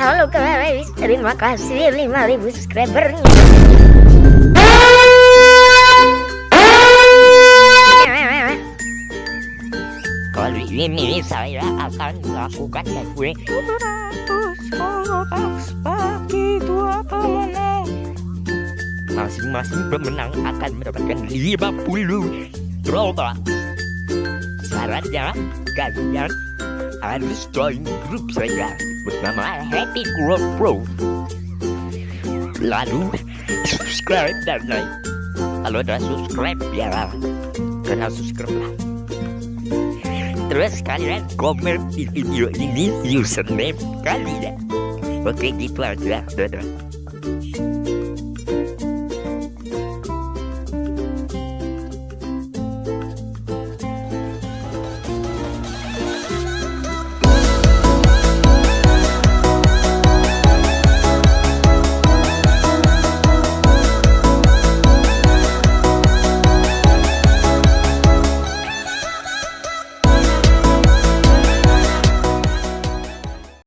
Halo guys, terima kasih 5000 subscribernya. Kali ini saya akan melakukan gue Masing-masing pemenang akan mendapatkan 50 Robux Syaratnya kalian harus join grup saya bernama Happy Group Pro. Lalu subscribe dan like. Kalau udah subscribe ya kena subscribe lah. Terus kalian komen di video ini username kalian. Oke gitu aja. Dadah.